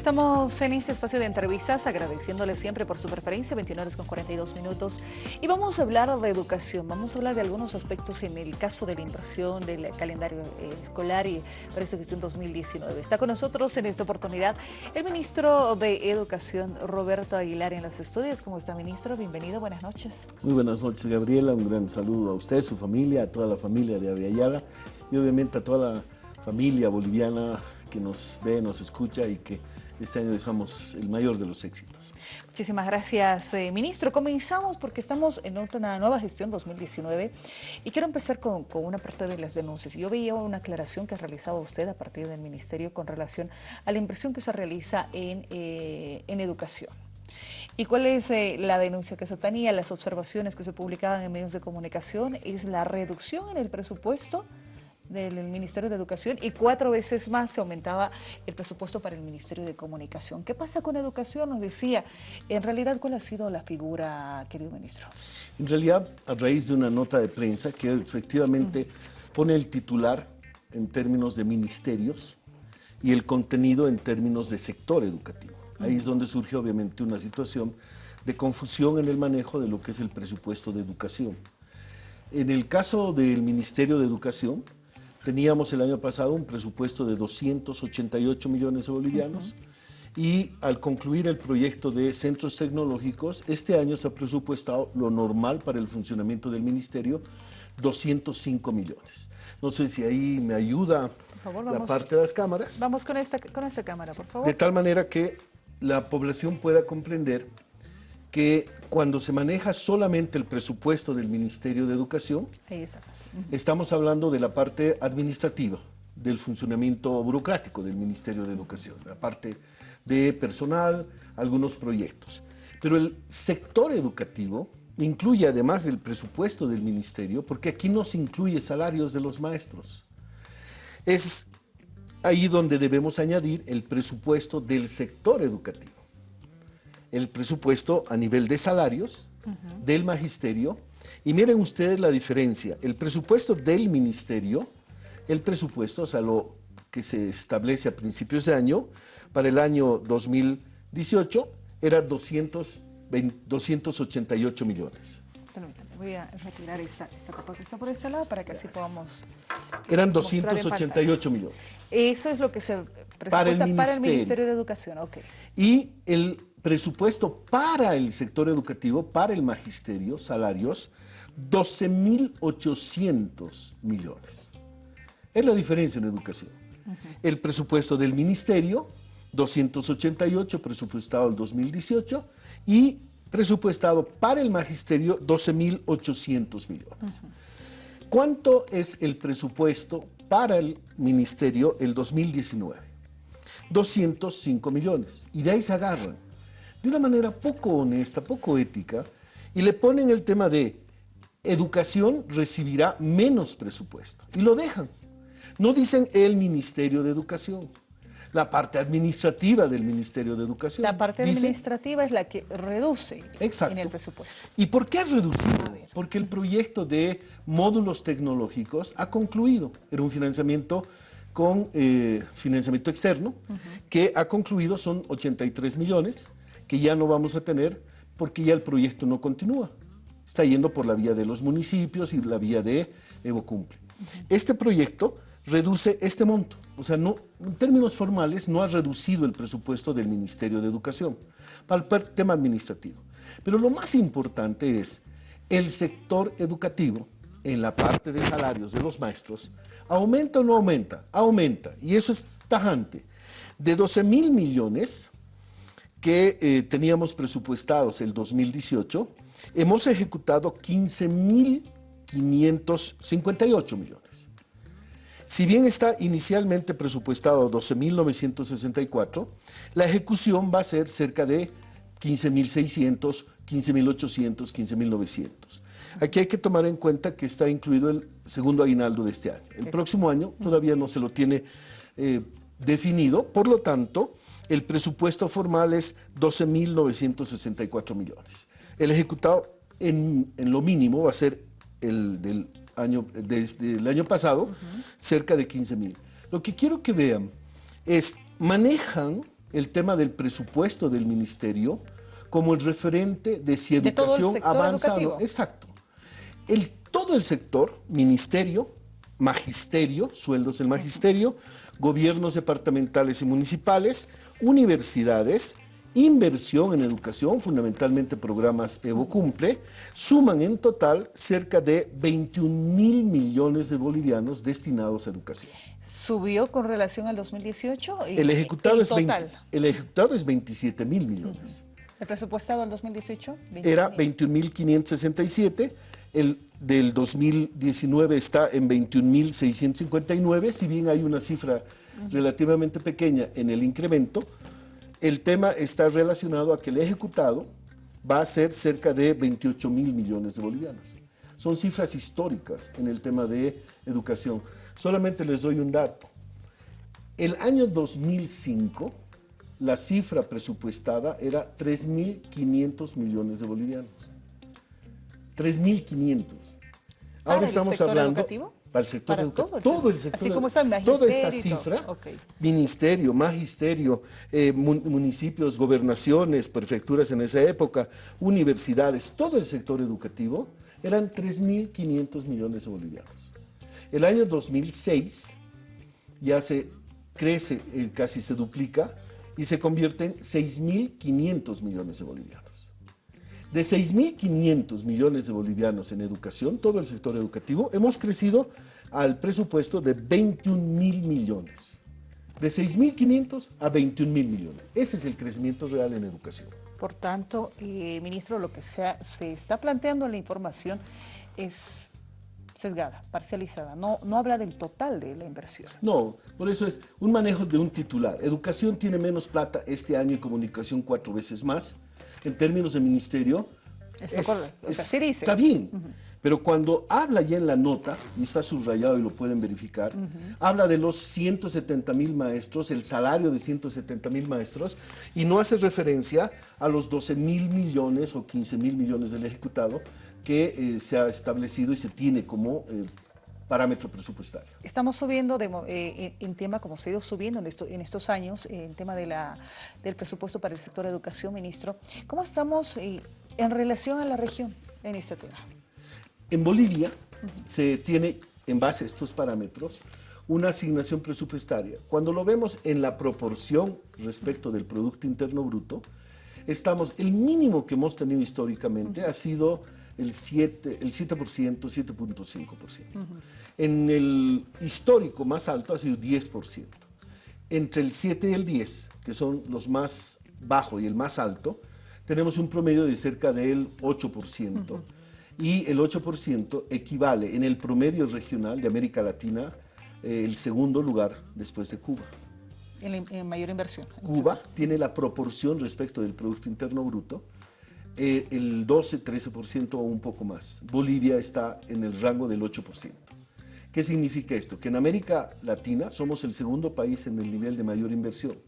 Estamos en este espacio de entrevistas agradeciéndole siempre por su preferencia, 29 horas con 42 minutos. Y vamos a hablar de educación, vamos a hablar de algunos aspectos en el caso de la inversión del calendario eh, escolar y para esta gestión 2019. Está con nosotros en esta oportunidad el ministro de Educación, Roberto Aguilar, en los estudios. ¿Cómo está, ministro? Bienvenido, buenas noches. Muy buenas noches, Gabriela. Un gran saludo a usted, su familia, a toda la familia de Aviala y obviamente a toda la familia boliviana que nos ve, nos escucha y que este año deseamos el mayor de los éxitos. Muchísimas gracias, eh, ministro. Comenzamos porque estamos en una nueva gestión 2019 y quiero empezar con, una parte de las denuncias. Yo veía una aclaración que realizaba usted a partir del ministerio con relación a la inversión que se realiza en, eh, en educación. ¿Y cuál es eh, la denuncia que se tenía? Las observaciones que se publicaban en medios de comunicación es la reducción en el presupuesto del Ministerio de Educación y cuatro veces más se aumentaba el presupuesto para el Ministerio de Comunicación. ¿Qué pasa con educación? Nos decía, en realidad, ¿cuál ha sido la figura, querido ministro? En realidad, a raíz de una nota de prensa que efectivamente pone el titular en términos de ministerios y el contenido en términos de sector educativo. Ahí es donde surge obviamente una situación de confusión en el manejo de lo que es el presupuesto de educación. En el caso del Ministerio de Educación, Teníamos el año pasado un presupuesto de 288 millones de bolivianos y al concluir el proyecto de centros tecnológicos, este año se ha presupuestado lo normal para el funcionamiento del ministerio, 205 millones. No sé si ahí me ayuda la parte de las cámaras. Vamos con esta, con esta cámara, por favor. De tal manera que la población pueda comprender que cuando se maneja solamente el presupuesto del Ministerio de Educación, estamos hablando de la parte administrativa, del funcionamiento burocrático del Ministerio de Educación, la parte de personal, algunos proyectos. Pero el sector educativo incluye además del presupuesto del Ministerio, porque aquí no se incluye salarios de los maestros. Es ahí donde debemos añadir el presupuesto del sector educativo el presupuesto a nivel de salarios del magisterio. Y miren ustedes la diferencia. El presupuesto del ministerio, el presupuesto, o sea, lo que se establece a principios de año, para el año 2018, era 288 millones. Permítanme, voy a retirar esta, esta capa que está por este lado para que así podamos... Eran 288 millones. Eso es lo que se presupuesta para el, para el Ministerio de Educación, ok. Y el presupuesto para el sector educativo, para el magisterio, salarios, 12.800 millones. Es la diferencia en educación. El presupuesto del ministerio, 288, presupuestado el 2018, y presupuestado para el magisterio, 12.800 millones. ¿Cuánto es el presupuesto para el ministerio el 2019? 205 millones. Y de ahí se agarran de una manera poco honesta, poco ética, y le ponen el tema de educación recibirá menos presupuesto. Y lo dejan. No dicen el Ministerio de Educación. La parte administrativa del Ministerio de Educación. La parte administrativa es la que reduce en el presupuesto. ¿Y por qué ha reducido? Porque el proyecto de módulos tecnológicos ha concluido. Era un financiamiento con eh, financiamiento externo que ha concluido, son 83 millones que ya no vamos a tener porque ya el proyecto no continúa. Está yendo por la vía de los municipios y la vía de Evo Cumple. Este proyecto reduce este monto. O sea, no, en términos formales no ha reducido el presupuesto del Ministerio de Educación para el tema administrativo. Pero lo más importante es el sector educativo en la parte de salarios de los maestros, ¿aumenta o no aumenta? Aumenta, y eso es tajante. De 12 mil millones que eh, teníamos presupuestados el 2018, hemos ejecutado 15.558 millones. Si bien está inicialmente presupuestado 12.964, la ejecución va a ser cerca de 15.600, 15.800, 15.900. Aquí hay que tomar en cuenta que está incluido el segundo aguinaldo de este año. El próximo año todavía no se lo tiene eh, definido, por lo tanto, el presupuesto formal es 12.964 millones. El ejecutado en, lo mínimo va a ser el del año, desde el año pasado, cerca de 15.000. Lo que quiero que vean es, manejan el tema del presupuesto del ministerio como el referente de si educación avanza o no. Exacto. El, todo el sector, ministerio, magisterio, sueldos del magisterio, gobiernos departamentales y municipales, universidades, inversión en educación, fundamentalmente programas Evo Cumple, suman en total cerca de 21 mil millones de bolivianos destinados a educación. ¿Subió con relación al 2018? el, ejecutado es el ejecutado es 27 mil millones. ¿El presupuestado del 2018? Era 21.567, el del 2019 está en 21.659, si bien hay una cifra relativamente pequeña en el incremento, el tema está relacionado a que el ejecutado va a ser cerca de 28 mil millones de bolivianos. Son cifras históricas en el tema de educación. Solamente les doy un dato. El año 2005, la cifra presupuestada era 3.500 millones de bolivianos. 3.500. Ahora estamos hablando para el sector educativo, todo, el sector, Así como está toda esta cifra, ministerio, magisterio, eh, municipios, gobernaciones, prefecturas en esa época, universidades, todo el sector educativo, eran 3.500 millones de bolivianos. El año 2006 ya se crece, eh, casi se duplica, y se convierte en 6.500 millones de bolivianos. De 6.500 millones de bolivianos en educación, todo el sector educativo, hemos crecido al presupuesto de 21 mil millones. De 6.500 a 21 mil millones. Ese es el crecimiento real en educación. Por tanto, eh, ministro, lo que se está planteando en la información es sesgada, parcializada, no, no habla del total de la inversión. No, por eso es un manejo de un titular. Educación tiene menos plata este año y comunicación cuatro veces más. En términos de ministerio, es, está bien. Pero cuando habla ya en la nota, y está subrayado y lo pueden verificar, habla de los 170 mil maestros, el salario de 170 mil maestros, y no hace referencia a los 12 mil millones o 15 mil millones del ejecutado que eh, se ha establecido y se tiene como eh, parámetro presupuestario. Estamos subiendo eh, en tema, como se ha ido subiendo en, en estos años, en tema de la, del presupuesto para el sector de educación, ministro. ¿Cómo estamos en relación a la región en este tema? En Bolivia se tiene, en base a estos parámetros, una asignación presupuestaria. Cuando lo vemos en la proporción respecto del Producto Interno Bruto, estamos, el mínimo que hemos tenido históricamente ha sido el 7%, el 7%, 7.5%. En el histórico más alto ha sido 10%. Entre el 7 y el 10, que son los más bajos y el más alto, tenemos un promedio de cerca del 8%. Y el 8% equivale en el promedio regional de América Latina eh, el segundo lugar después de Cuba. En, mayor inversión. Cuba tiene la proporción respecto del Producto Interno Bruto eh, el 12-13% o un poco más. Bolivia está en el rango del 8%. ¿Qué significa esto? Que en América Latina somos el segundo país en el nivel de mayor inversión.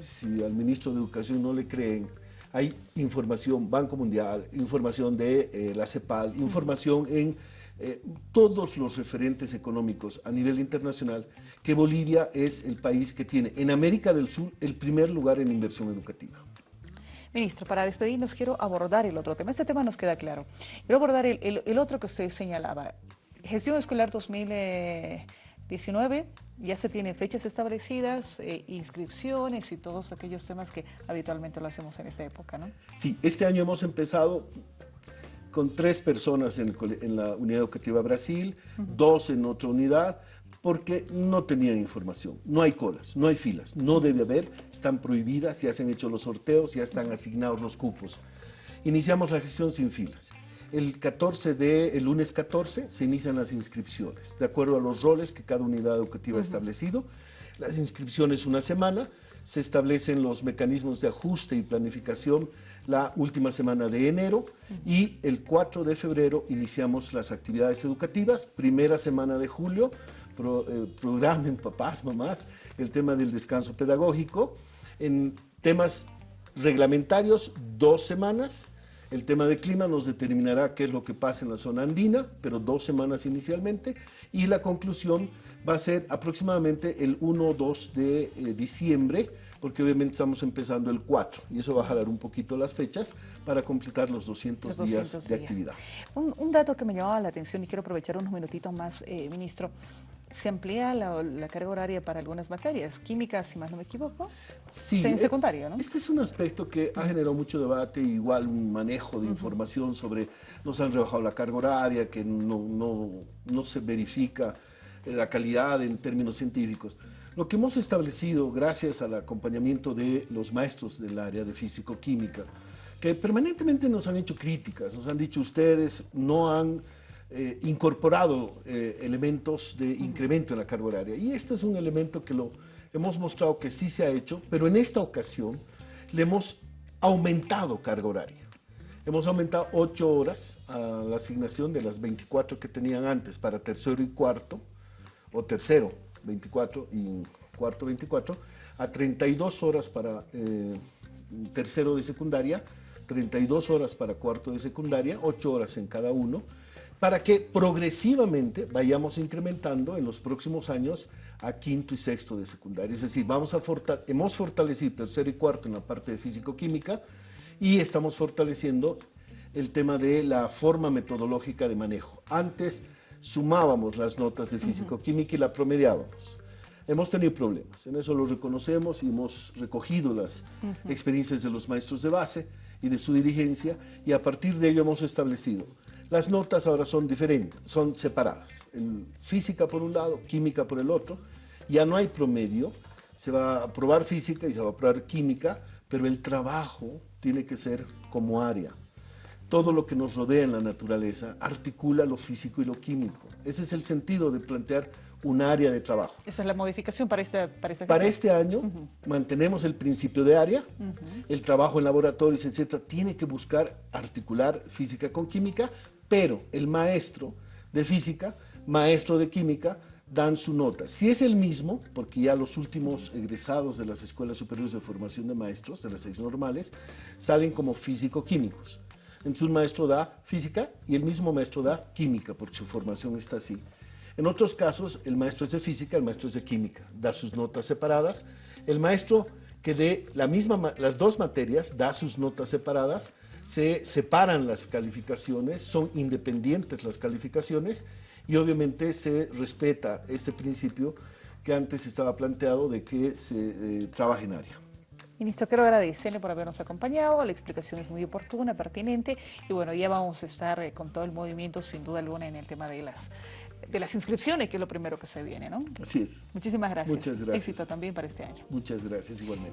Si al ministro de Educación no le creen, hay información, Banco Mundial, información de eh, la CEPAL, información en eh, todos los referentes económicos a nivel internacional, que Bolivia es el país que tiene en América del Sur el primer lugar en inversión educativa. Ministro, para despedirnos quiero abordar el otro tema. Este tema nos queda claro. Quiero abordar el, otro que usted señalaba. Gestión escolar 2019, ya se tienen fechas establecidas, eh, inscripciones y todos aquellos temas que habitualmente lo hacemos en esta época, ¿no? Sí, este año hemos empezado con tres personas en, la Unidad Educativa Brasil, dos en otra unidad, porque no tenían información. No hay colas, no hay filas, no debe haber, están prohibidas, ya se han hecho los sorteos, ya están asignados los cupos. Iniciamos la gestión sin filas. El 14 de, el lunes 14 se inician las inscripciones, de acuerdo a los roles que cada unidad educativa ha establecido. Las inscripciones una semana, se establecen los mecanismos de ajuste y planificación la última semana de enero y el 4 de febrero iniciamos las actividades educativas, primera semana de julio pro, eh, programen papás, mamás, el tema del descanso pedagógico. En temas reglamentarios, dos semanas. El tema de clima nos determinará qué es lo que pasa en la zona andina, pero dos semanas inicialmente. Y la conclusión va a ser aproximadamente el 1 o 2 de eh, diciembre porque obviamente estamos empezando el 4 y eso va a jalar un poquito las fechas para completar los 200, días de actividad. Un, dato que me llamaba la atención y quiero aprovechar unos minutitos más, eh, ministro, se amplía la, carga horaria para algunas materias, químicas, si más no me equivoco, sí, en eh, secundario, ¿no? Este es un aspecto que ha generado mucho debate, igual un manejo de información sobre nos han rebajado la carga horaria, que no, no, no se verifica la calidad en términos científicos. Lo que hemos establecido, gracias al acompañamiento de los maestros del área de físico-química, que permanentemente nos han hecho críticas, nos han dicho ustedes no han eh, incorporado eh, elementos de incremento en la carga horaria. Y este es un elemento que lo hemos mostrado que sí se ha hecho, pero en esta ocasión le hemos aumentado carga horaria. Hemos aumentado 8 horas a la asignación de las 24 que tenían antes para tercero y cuarto, o tercero 24 y cuarto 24, a 32 horas para eh, tercero de secundaria, 32 horas para cuarto de secundaria, 8 horas en cada uno, para que progresivamente vayamos incrementando en los próximos años a quinto y sexto de secundaria. Es decir, vamos a hemos fortalecido tercero y cuarto en la parte de físico-química y estamos fortaleciendo el tema de la forma metodológica de manejo. Antes sumábamos las notas de físico-química y la promediábamos. Hemos tenido problemas, en eso lo reconocemos y hemos recogido las experiencias de los maestros de base y de su dirigencia y a partir de ello hemos establecido las notas ahora son diferentes, son separadas. física por un lado, química por el otro. Ya no hay promedio, se va a probar física y se va a probar química, pero el trabajo tiene que ser como área todo lo que nos rodea en la naturaleza articula lo físico y lo químico. Ese es el sentido de plantear un área de trabajo. Esa es la modificación para este, para este, para este año. mantenemos el principio de área, el trabajo en laboratorios, etcétera, tiene que buscar articular física con química, pero el maestro de física, maestro de química, dan su nota. Si es el mismo, porque ya los últimos egresados de las escuelas superiores de formación de maestros, de las seis normales, salen como físico-químicos. Entonces un maestro da física y el mismo maestro da química, porque su formación está así. En otros casos, el maestro es de física, el maestro es de química, da sus notas separadas. El maestro que dé la misma, las dos materias, da sus notas separadas, se separan las calificaciones, son independientes las calificaciones y obviamente se respeta este principio que antes estaba planteado de que se eh, trabaje en área. Ministro, quiero agradecerle por habernos acompañado, la explicación es muy oportuna, pertinente, y bueno, ya vamos a estar eh, con todo el movimiento, sin duda alguna, en el tema de las, de las inscripciones, que es lo primero que se viene, ¿no? Así es. Muchísimas gracias. Muchas gracias. Éxito también para este año. Muchas gracias, igualmente.